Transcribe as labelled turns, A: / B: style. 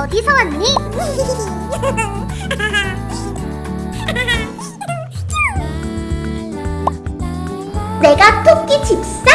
A: 어디서 왔니? 내가 토끼 집사?